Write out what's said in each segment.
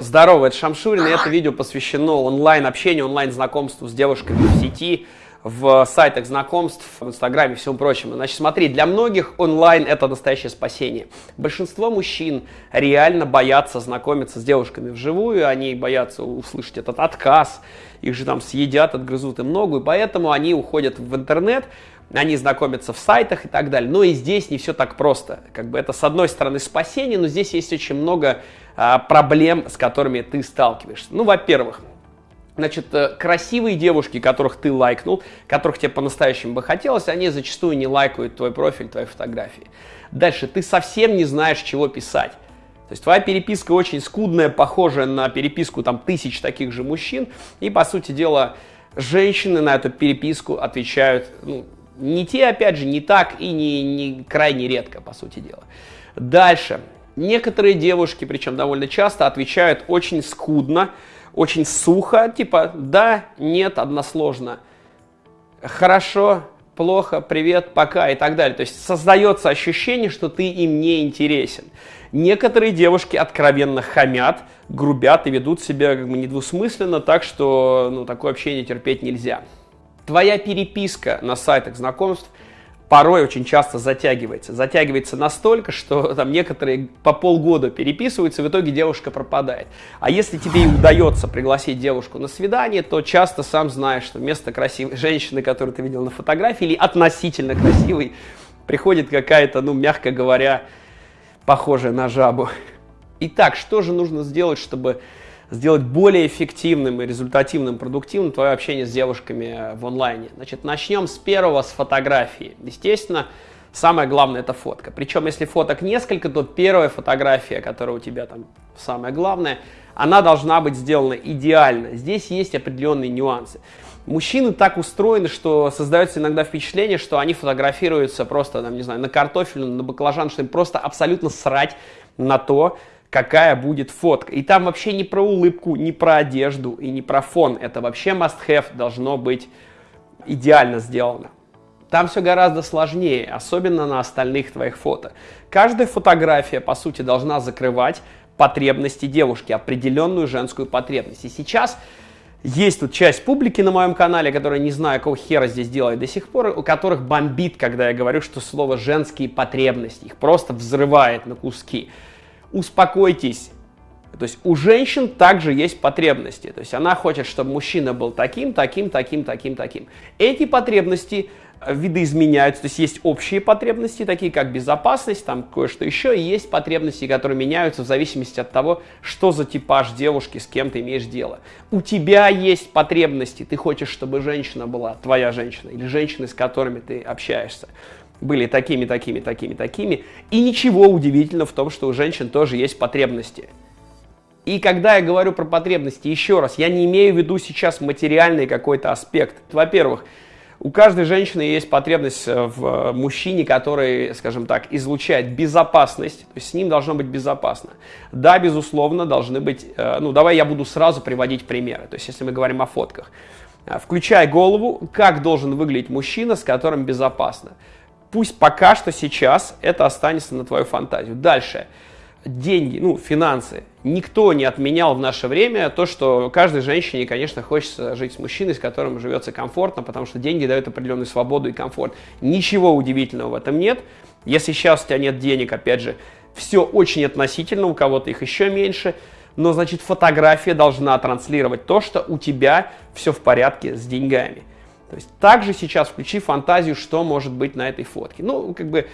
Здорово, это Шамшурин, и это видео посвящено онлайн-общению, онлайн-знакомству с девушками в сети, в сайтах знакомств, в Инстаграме и всем прочему. Значит, смотри, для многих онлайн это настоящее спасение. Большинство мужчин реально боятся знакомиться с девушками вживую, они боятся услышать этот отказ, их же там съедят, отгрызут им ногу, и поэтому они уходят в интернет, они знакомятся в сайтах и так далее. Но и здесь не все так просто. Как бы это с одной стороны спасение, но здесь есть очень много а, проблем, с которыми ты сталкиваешься. Ну, во-первых, Значит, э, красивые девушки, которых ты лайкнул, которых тебе по-настоящему бы хотелось, они зачастую не лайкают твой профиль, твои фотографии. Дальше, ты совсем не знаешь, чего писать. То есть твоя переписка очень скудная, похожая на переписку там тысяч таких же мужчин, и, по сути дела, женщины на эту переписку отвечают ну, не те, опять же, не так и не, не крайне редко, по сути дела. Дальше. Некоторые девушки, причем довольно часто, отвечают очень скудно, очень сухо, типа да, нет, односложно, хорошо, плохо, привет, пока и так далее. То есть создается ощущение, что ты им не интересен. Некоторые девушки откровенно хамят, грубят и ведут себя как бы недвусмысленно, так что ну, такое общение терпеть нельзя твоя переписка на сайтах знакомств порой очень часто затягивается. Затягивается настолько, что там некоторые по полгода переписываются, в итоге девушка пропадает. А если тебе и удается пригласить девушку на свидание, то часто сам знаешь, что вместо красивой женщины, которую ты видел на фотографии, или относительно красивой, приходит какая-то, ну, мягко говоря, похожая на жабу. Итак, что же нужно сделать, чтобы сделать более эффективным и результативным, продуктивным твое общение с девушками в онлайне. Значит, начнем с первого, с фотографии. Естественно, самое главное это фотка. Причем, если фоток несколько, то первая фотография, которая у тебя там самая главная, она должна быть сделана идеально. Здесь есть определенные нюансы. Мужчины так устроены, что создается иногда впечатление, что они фотографируются просто, там, не знаю, на картофель, на баклажан, что им просто абсолютно срать на то, какая будет фотка. И там вообще не про улыбку, не про одежду и не про фон. Это вообще must-have должно быть идеально сделано. Там все гораздо сложнее, особенно на остальных твоих фото. Каждая фотография, по сути, должна закрывать потребности девушки, определенную женскую потребность. И сейчас есть тут часть публики на моем канале, которая не знаю, какого хера здесь делает до сих пор, у которых бомбит, когда я говорю, что слово «женские потребности» их просто взрывает на куски успокойтесь. То есть у женщин также есть потребности. То есть она хочет, чтобы мужчина был таким, таким, таким, таким, таким. Эти потребности э, видоизменяются. То есть есть общие потребности, такие как безопасность, там кое-что еще. И есть потребности, которые меняются в зависимости от того, что за типаж девушки, с кем ты имеешь дело. У тебя есть потребности. Ты хочешь, чтобы женщина была твоя женщина или женщины, с которыми ты общаешься были такими, такими, такими, такими. И ничего удивительного в том, что у женщин тоже есть потребности. И когда я говорю про потребности, еще раз, я не имею в виду сейчас материальный какой-то аспект. Во-первых, у каждой женщины есть потребность э, в мужчине, который, скажем так, излучает безопасность, то есть с ним должно быть безопасно. Да, безусловно, должны быть, э, ну давай я буду сразу приводить примеры, то есть если мы говорим о фотках. Э, включай голову, как должен выглядеть мужчина, с которым безопасно. Пусть пока что сейчас это останется на твою фантазию. Дальше. Деньги, ну, финансы. Никто не отменял в наше время то, что каждой женщине, конечно, хочется жить с мужчиной, с которым живется комфортно, потому что деньги дают определенную свободу и комфорт. Ничего удивительного в этом нет. Если сейчас у тебя нет денег, опять же, все очень относительно, у кого-то их еще меньше, но, значит, фотография должна транслировать то, что у тебя все в порядке с деньгами. То есть также сейчас включи фантазию, что может быть на этой фотке. Ну, как бы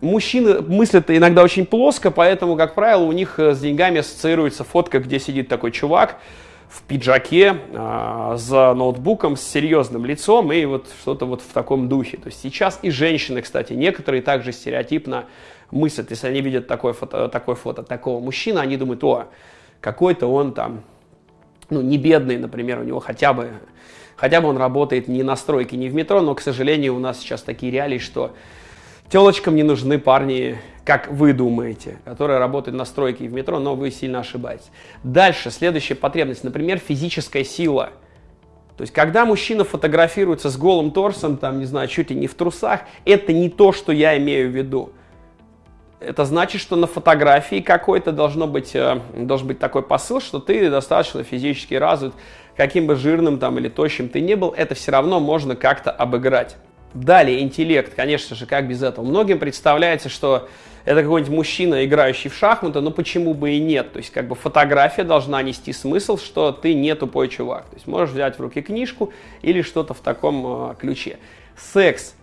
мужчины мыслят иногда очень плоско, поэтому, как правило, у них э, с деньгами ассоциируется фотка, где сидит такой чувак в пиджаке, э, за ноутбуком, с серьезным лицом и вот что-то вот в таком духе. То есть сейчас и женщины, кстати, некоторые также стереотипно мыслят, если они видят такое фото, такое фото такого мужчины, они думают, о, какой-то он там, ну, не бедный, например, у него хотя бы Хотя бы он работает не на стройке, не в метро, но, к сожалению, у нас сейчас такие реалии, что телочкам не нужны парни, как вы думаете, которые работают на стройке и в метро, но вы сильно ошибаетесь. Дальше, следующая потребность, например, физическая сила. То есть, когда мужчина фотографируется с голым торсом, там, не знаю, чуть ли не в трусах, это не то, что я имею в виду. это значит, что на фотографии какой-то должно быть, э, должен быть такой посыл, что ты достаточно физически развит, каким бы жирным там или тощим ты не был, это все равно можно как-то обыграть. Далее, интеллект, конечно же, как без этого. Многим представляется, что это какой-нибудь мужчина, играющий в шахматы, но почему бы и нет? То есть, как бы фотография должна нести смысл, что ты не тупой чувак. То есть, можешь взять в руки книжку или что-то в таком э, ключе. Секс.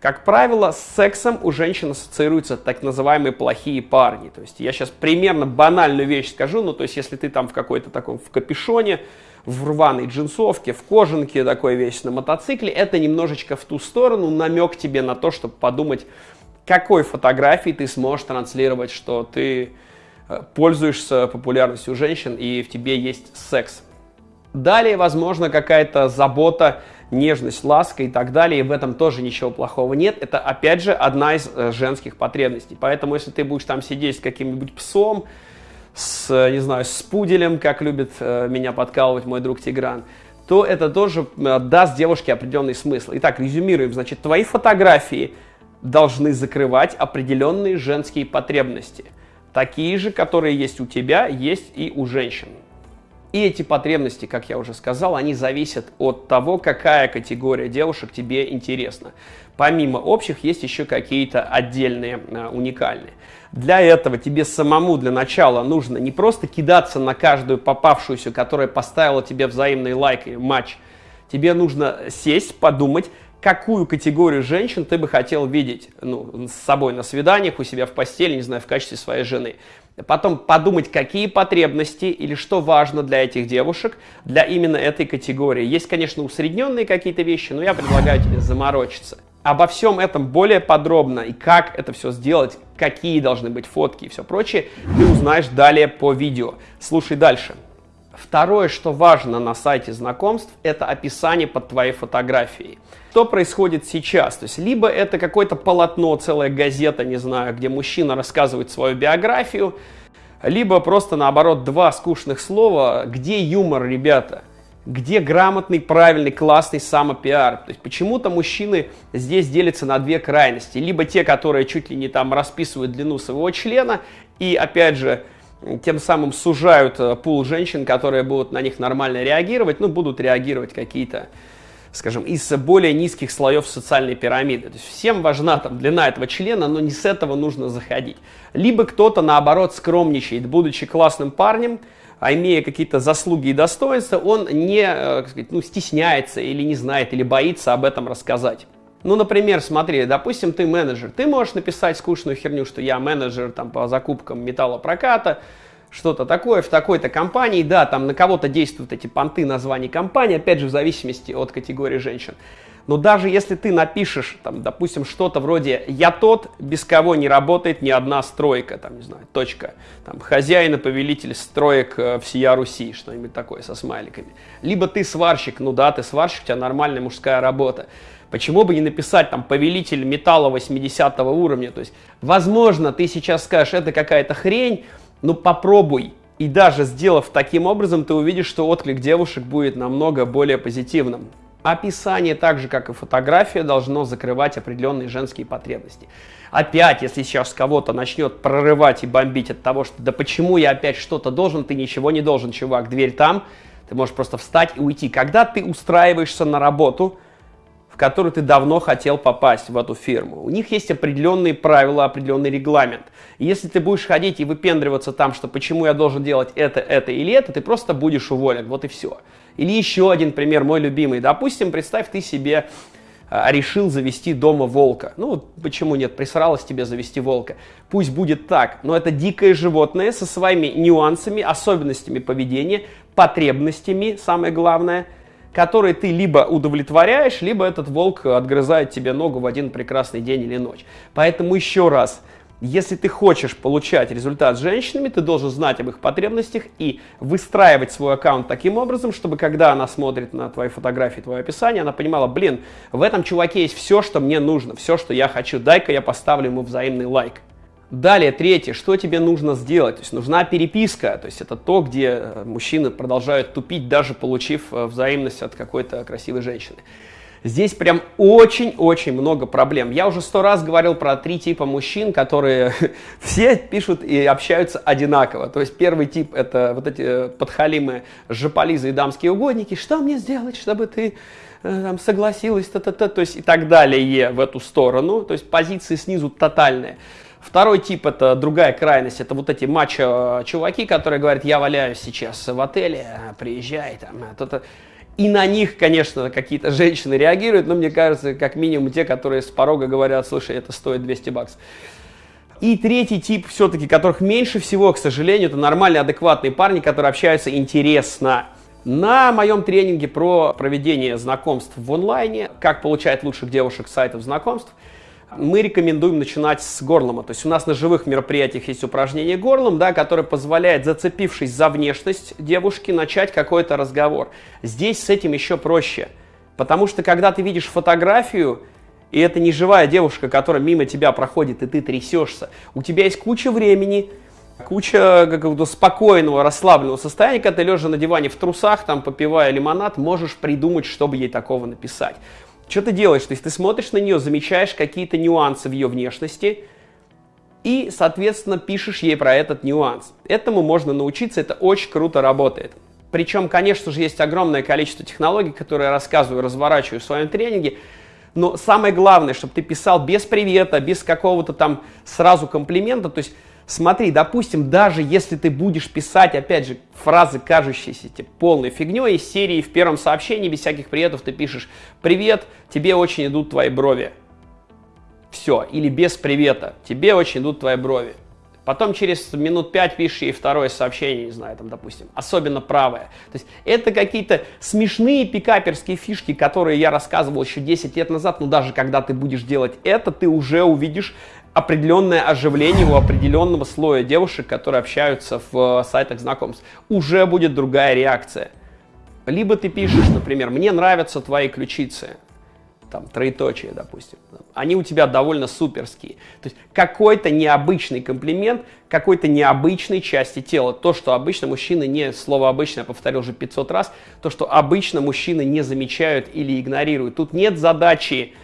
Как правило, с сексом у женщин ассоциируются так называемые плохие парни. То есть, я сейчас примерно банальную вещь скажу, ну, то есть, если ты там в какой-то таком, в капюшоне, в рваной джинсовке, в кожанке такой весь на мотоцикле, это немножечко в ту сторону, намек тебе на то, чтобы подумать, какой фотографии ты сможешь транслировать, что ты э, пользуешься популярностью женщин и в тебе есть секс. Далее, возможно, какая-то забота, нежность, ласка и так далее, и в этом тоже ничего плохого нет. Это, опять же, одна из э, женских потребностей. Поэтому, если ты будешь там сидеть с каким-нибудь псом, с, э, не знаю, с пуделем, как любит меня подкалывать мой друг Тигран, то это тоже даст девушке определенный смысл. Итак, резюмируем. Значит, твои фотографии – должны закрывать определенные женские потребности. Такие же, которые есть у тебя, есть и у женщин. И эти потребности, как я уже сказал, они зависят от того, какая категория девушек тебе интересна. Помимо общих, есть еще какие-то отдельные, а, уникальные. Для этого тебе самому для начала нужно не просто кидаться на каждую попавшуюся, которая поставила тебе взаимный лайк и матч. Тебе нужно сесть, подумать, какую категорию женщин ты бы хотел видеть ну, с собой на свиданиях, у себя в постели, не знаю, в качестве своей жены. Потом подумать, какие потребности или что важно для этих девушек, для именно этой категории. Есть, конечно, усредненные какие-то вещи, но я предлагаю тебе заморочиться. Обо всем этом более подробно и как это все сделать, какие должны быть фотки и все прочее, ты узнаешь далее по видео. Слушай дальше. Второе, что важно на сайте знакомств, это описание под твоей фотографией. Что происходит сейчас? То есть, либо это какое-то полотно, целая газета, не знаю, где мужчина рассказывает свою биографию, либо просто наоборот два скучных слова, где юмор, ребята? Где грамотный, правильный, классный самопиар? То есть почему-то мужчины здесь делятся на две крайности. Либо те, которые чуть ли не там расписывают длину своего члена, и опять же, тем самым сужают э, пул женщин, которые будут на них нормально реагировать, ну, будут реагировать какие-то, скажем, из более низких слоев социальной пирамиды. То есть всем важна там длина этого члена, но не с этого нужно заходить. Либо кто-то, наоборот, скромничает, будучи классным парнем, а имея какие-то заслуги и достоинства, он не, э, сказать, ну, стесняется или не знает, или боится об этом рассказать. Ну, например, смотри, допустим, ты менеджер. Ты можешь написать скучную херню, что я менеджер там, по закупкам металлопроката, что-то такое в такой-то компании. Да, там на кого-то действуют эти понты названий компании, опять же, в зависимости от категории женщин. Но даже если ты напишешь, там, допустим, что-то вроде «я тот, без кого не работает ни одна стройка», там, не знаю, точка, там, хозяин и повелитель строек э, всея Руси, что-нибудь такое со смайликами. Либо ты сварщик, ну да, ты сварщик, у тебя нормальная мужская работа. Почему бы не написать там повелитель металла 80 уровня? То есть, возможно, ты сейчас скажешь, это какая-то хрень, но попробуй. И даже сделав таким образом, ты увидишь, что отклик девушек будет намного более позитивным. Описание, так же как и фотография, должно закрывать определенные женские потребности. Опять, если сейчас кого-то начнет прорывать и бомбить от того, что да почему я опять что-то должен, ты ничего не должен, чувак, дверь там, ты можешь просто встать и уйти. Когда ты устраиваешься на работу, в которую ты давно хотел попасть в эту фирму. У них есть определенные правила, определенный регламент. И если ты будешь ходить и выпендриваться там, что почему я должен делать это, это или это, ты просто будешь уволен. Вот и все. Или еще один пример, мой любимый. Допустим, представь, ты себе а, решил завести дома волка. Ну, почему нет, присралось тебе завести волка. Пусть будет так, но это дикое животное со своими нюансами, особенностями поведения, потребностями, самое главное – которые ты либо удовлетворяешь, либо этот волк отгрызает тебе ногу в один прекрасный день или ночь. Поэтому еще раз, если ты хочешь получать результат с женщинами, ты должен знать об их потребностях и выстраивать свой аккаунт таким образом, чтобы когда она смотрит на твои фотографии, твое описание, она понимала, блин, в этом чуваке есть все, что мне нужно, все, что я хочу, дай-ка я поставлю ему взаимный лайк. Далее, третье, что тебе нужно сделать? То есть нужна переписка, то есть это то, где э, мужчины продолжают тупить, даже получив э, взаимность от какой-то красивой женщины. Здесь прям очень-очень много проблем. Я уже сто раз говорил про три типа мужчин, которые все пишут и общаются одинаково. То есть первый тип это вот эти э, подхалимы, жополизы и дамские угодники. Что мне сделать, чтобы ты там, согласилась, та -та -та, то есть и так далее в эту сторону. То есть позиции снизу тотальные. Второй тип это другая крайность, это вот эти мачо-чуваки, которые говорят, я валяюсь сейчас в отеле, приезжай там, то-то. И на них, конечно, какие-то женщины реагируют, но мне кажется, как минимум те, которые с порога говорят, слушай, это стоит 200 баксов. И третий тип, все-таки, которых меньше всего, к сожалению, это нормальные, адекватные парни, которые общаются интересно. На моем тренинге про проведение знакомств в онлайне, как получать лучших девушек с сайтов знакомств, мы рекомендуем начинать с горлома. То есть у нас на живых мероприятиях есть упражнение горлом, да, которое позволяет, зацепившись за внешность девушки, начать какой-то разговор. Здесь с этим еще проще. Потому что когда ты видишь фотографию, и это не живая девушка, которая мимо тебя проходит, и ты трясешься, у тебя есть куча времени, куча какого-то спокойного, расслабленного состояния, когда ты лежа на диване в трусах, там, попивая лимонад, можешь придумать, чтобы ей такого написать. Что ты делаешь? То есть ты смотришь на нее, замечаешь какие-то нюансы в ее внешности и, соответственно, пишешь ей про этот нюанс. Этому можно научиться, это очень круто работает. Причем, конечно же, есть огромное количество технологий, которые я рассказываю, разворачиваю в своем тренинге, но самое главное, чтобы ты писал без привета, без какого-то там сразу комплимента, то есть Смотри, допустим, даже если ты будешь писать, опять же, фразы, кажущиеся тебе полной фигней, из серии в первом сообщении без всяких приветов ты пишешь «Привет, тебе очень идут твои брови». Все, или без привета, тебе очень идут твои брови. Потом через минут пять пишешь ей второе сообщение, не знаю, там, допустим, особенно правое. То есть это какие-то смешные пикаперские фишки, которые я рассказывал еще 10 лет назад, но даже когда ты будешь делать это, ты уже увидишь определенное оживление у определенного слоя девушек, которые общаются в э, сайтах знакомств. Уже будет другая реакция. Либо ты пишешь, например, «Мне нравятся твои ключицы», там, троеточие, допустим. Они у тебя довольно суперские. То есть какой-то необычный комплимент какой-то необычной части тела. То, что обычно мужчины не, слово обычно я повторил уже 500 раз, то, что обычно мужчины не замечают или игнорируют. Тут нет задачи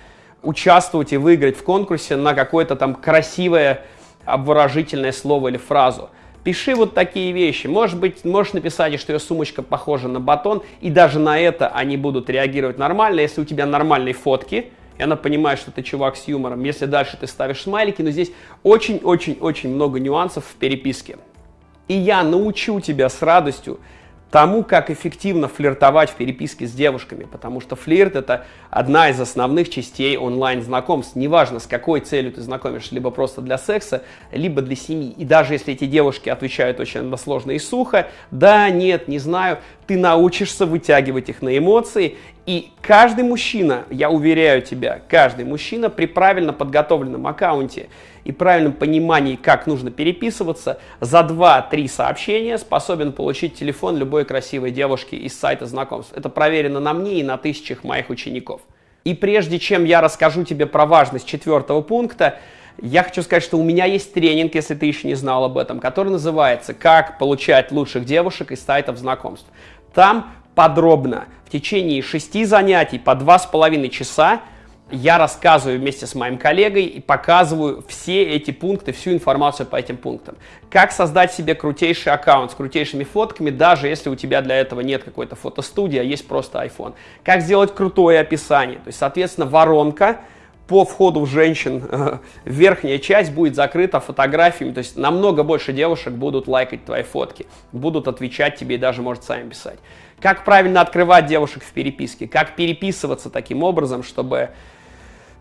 участвовать и выиграть в конкурсе на какое-то там красивое обворожительное слово или фразу. Пиши вот такие вещи. Может быть, можешь написать, что ее сумочка похожа на батон, и даже на это они будут реагировать нормально, если у тебя нормальные фотки, и она понимает, что ты чувак с юмором. Если дальше ты ставишь смайлики, но здесь очень-очень-очень много нюансов в переписке. И я научу тебя с радостью тому, как эффективно флиртовать в переписке с девушками, потому что флирт это одна из основных частей онлайн-знакомств. Неважно, с какой целью ты знакомишься, либо просто для секса, либо для семьи. И даже если эти девушки отвечают очень односложно и сухо, да, нет, не знаю, ты научишься вытягивать их на эмоции, и каждый мужчина, я уверяю тебя, каждый мужчина при правильно подготовленном аккаунте и правильном понимании, как нужно переписываться, за 2-3 сообщения способен получить телефон любой красивой девушки из сайта знакомств. Это проверено на мне и на тысячах моих учеников. И прежде чем я расскажу тебе про важность четвертого пункта, я хочу сказать, что у меня есть тренинг, если ты еще не знал об этом, который называется «Как получать лучших девушек из сайтов знакомств». Там подробно в течение шести занятий по два с половиной часа я рассказываю вместе с моим коллегой и показываю все эти пункты, всю информацию по этим пунктам. Как создать себе крутейший аккаунт с крутейшими фотками, даже если у тебя для этого нет какой-то фотостудии, а есть просто iPhone. Как сделать крутое описание, то есть, соответственно, воронка, по входу в женщин э, верхняя часть будет закрыта фотографиями, то есть намного больше девушек будут лайкать твои фотки, будут отвечать тебе и даже, может, сами писать. Как правильно открывать девушек в переписке, как переписываться таким образом, чтобы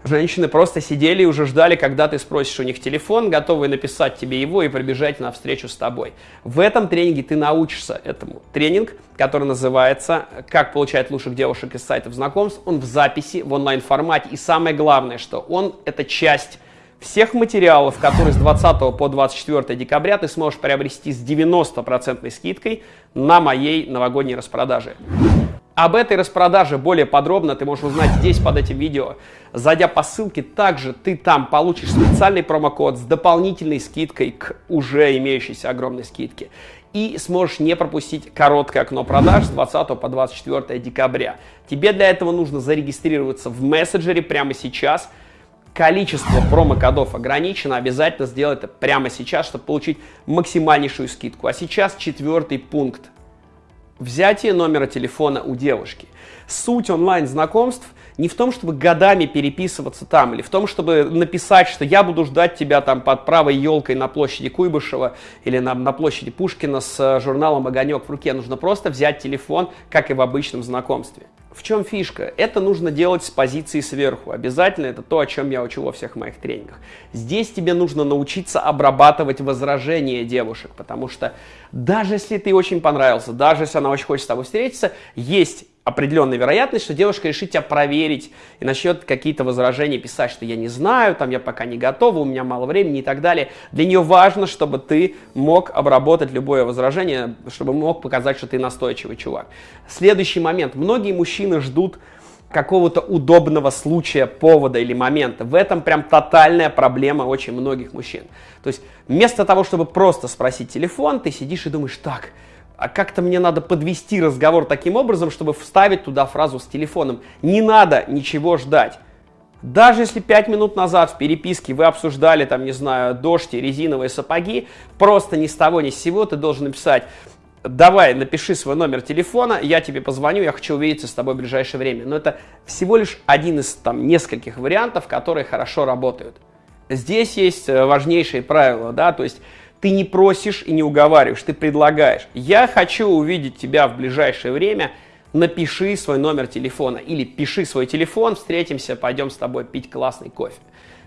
Женщины просто сидели и уже ждали, когда ты спросишь у них телефон, готовые написать тебе его и пробежать на встречу с тобой. В этом тренинге ты научишься этому. Тренинг, который называется «Как получать лучших девушек из сайтов знакомств», он в записи, в онлайн-формате. И самое главное, что он – это часть всех материалов, которые с 20 по 24 декабря ты сможешь приобрести с 90% скидкой на моей новогодней распродаже. Об этой распродаже более подробно ты можешь узнать здесь под этим видео. Зайдя по ссылке, также ты там получишь специальный промокод с дополнительной скидкой к уже имеющейся огромной скидке. и сможешь не пропустить короткое окно продаж с 20 по 24 декабря. Тебе для этого нужно зарегистрироваться в мессенджере прямо сейчас. Количество промокодов ограничено, обязательно сделай это прямо сейчас, чтобы получить максимальнейшую скидку. А сейчас четвертый пункт. Взятие номера телефона у девушки. Суть онлайн-знакомств – не в том, чтобы годами переписываться там, или в том, чтобы написать, что я буду ждать тебя там под правой елкой на площади Куйбышева или на, на площади Пушкина с э, журналом «Огонек» в руке. Нужно просто взять телефон, как и в обычном знакомстве. В чем фишка? Это нужно делать с позиции сверху. Обязательно это то, о чем я учу во всех моих тренингах. Здесь тебе нужно научиться обрабатывать возражения девушек, потому что даже если ты очень понравился, даже если она очень хочет с тобой встретиться, есть определенная вероятность, что девушка решит тебя проверить и начнет какие-то возражения писать, что я не знаю, там я пока не готова, у меня мало времени и так далее. Для нее важно, чтобы ты мог обработать любое возражение, чтобы мог показать, что ты настойчивый чувак. Следующий момент. Многие мужчины ждут какого-то удобного случая, повода или момента. В этом прям тотальная проблема очень многих мужчин. То есть вместо того, чтобы просто спросить телефон, ты сидишь и думаешь, так, а как-то мне надо подвести разговор таким образом, чтобы вставить туда фразу с телефоном. Не надо ничего ждать. Даже если пять минут назад в переписке вы обсуждали, там, не знаю, дождь и резиновые сапоги, просто ни с того ни с сего ты должен написать, давай, напиши свой номер телефона, я тебе позвоню, я хочу увидеться с тобой в ближайшее время. Но это всего лишь один из там нескольких вариантов, которые хорошо работают. Здесь есть э, важнейшие правила, да, то есть ты не просишь и не уговариваешь, ты предлагаешь. Я хочу увидеть тебя в ближайшее время, напиши свой номер телефона или пиши свой телефон, встретимся, пойдем с тобой пить классный кофе.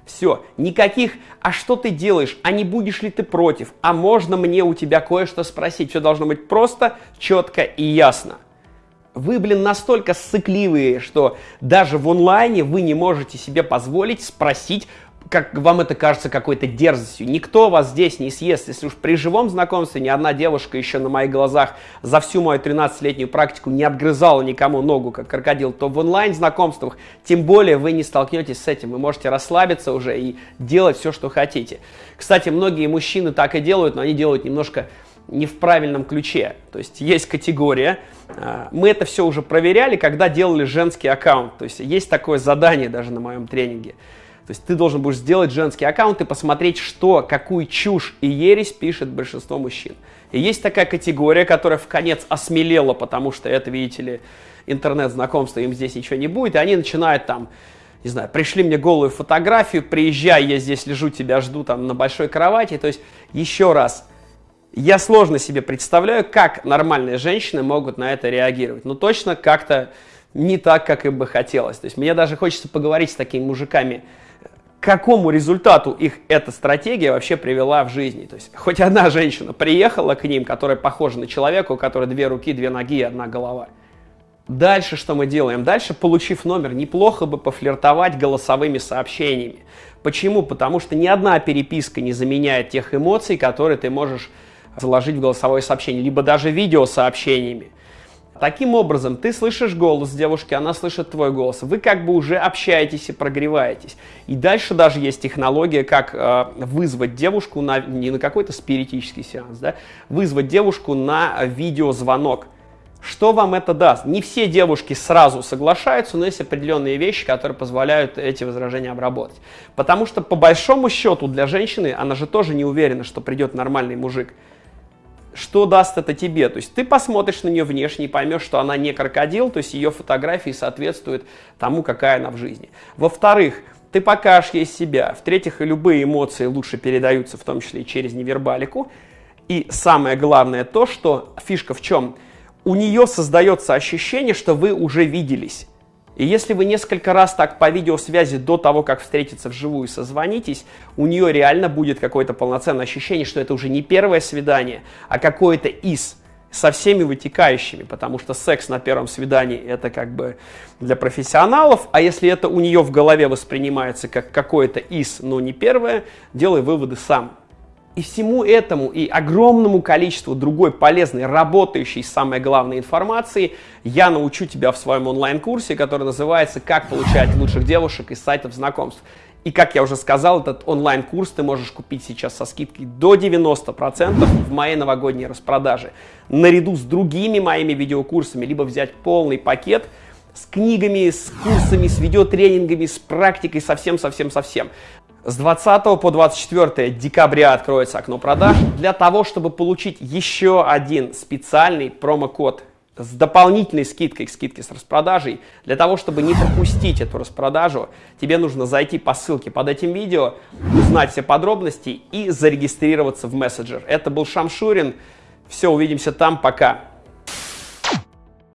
Все, никаких «а что ты делаешь?», «а не будешь ли ты против?», «а можно мне у тебя кое-что спросить?». Все должно быть просто, четко и ясно. Вы, блин, настолько сыкливые, что даже в онлайне вы не можете себе позволить спросить как вам это кажется какой-то дерзостью. Никто вас здесь не съест. Если уж при живом знакомстве ни одна девушка еще на моих глазах за всю мою 13-летнюю практику не отгрызала никому ногу, как крокодил, то в онлайн-знакомствах тем более вы не столкнетесь с этим. Вы можете расслабиться уже и делать все, что хотите. Кстати, многие мужчины так и делают, но они делают немножко не в правильном ключе. То есть есть категория, а, мы это все уже проверяли, когда делали женский аккаунт. То есть есть такое задание даже на моем тренинге. То есть ты должен будешь сделать женский аккаунт и посмотреть, что, какую чушь и ересь пишет большинство мужчин. И есть такая категория, которая в конец осмелела, потому что это, видите ли, интернет-знакомство, им здесь ничего не будет, и они начинают там, не знаю, пришли мне голую фотографию, приезжай, я здесь лежу, тебя жду там на большой кровати. То есть, еще раз, я сложно себе представляю, как нормальные женщины могут на это реагировать. Но точно как-то не так, как им бы хотелось. То есть мне даже хочется поговорить с такими мужиками, какому результату их эта стратегия вообще привела в жизни. То есть хоть одна женщина приехала к ним, которая похожа на человека, у которой две руки, две ноги и одна голова. Дальше что мы делаем? Дальше, получив номер, неплохо бы пофлиртовать голосовыми сообщениями. Почему? Потому что ни одна переписка не заменяет тех эмоций, которые ты можешь заложить в голосовое сообщение, либо даже видеосообщениями. Таким образом, ты слышишь голос девушки, она слышит твой голос. Вы как бы уже общаетесь и прогреваетесь. И дальше даже есть технология, как э, вызвать девушку на, не на какой-то спиритический сеанс, да, вызвать девушку на видеозвонок. Что вам это даст? Не все девушки сразу соглашаются, но есть определенные вещи, которые позволяют эти возражения обработать. Потому что по большому счету для женщины, она же тоже не уверена, что придет нормальный мужик что даст это тебе? То есть ты посмотришь на нее внешне и поймешь, что она не крокодил, то есть ее фотографии соответствуют тому, какая она в жизни. Во-вторых, ты покажешь ей себя. В-третьих, любые эмоции лучше передаются, в том числе и через невербалику. И самое главное то, что фишка в чем? У нее создается ощущение, что вы уже виделись. И если вы несколько раз так по видеосвязи до того, как встретиться вживую, созвонитесь, у нее реально будет какое-то полноценное ощущение, что это уже не первое свидание, а какое-то из со всеми вытекающими, потому что секс на первом свидании это как бы для профессионалов, а если это у нее в голове воспринимается как какое-то из, но не первое, делай выводы сам. И всему этому и огромному количеству другой полезной, работающей, самой главной информации я научу тебя в своем онлайн-курсе, который называется «Как получать лучших девушек из сайтов знакомств». И как я уже сказал, этот онлайн-курс ты можешь купить сейчас со скидкой до 90% в моей новогодней распродаже. Наряду с другими моими видеокурсами, либо взять полный пакет с книгами, с курсами, с видеотренингами, с практикой, совсем-совсем-совсем. С 20 по 24 декабря откроется окно продаж для того, чтобы получить еще один специальный промокод с дополнительной скидкой к скидке с распродажей. Для того, чтобы не пропустить эту распродажу, тебе нужно зайти по ссылке под этим видео, узнать все подробности и зарегистрироваться в мессенджер. Это был Шамшурин. Все, увидимся там. Пока.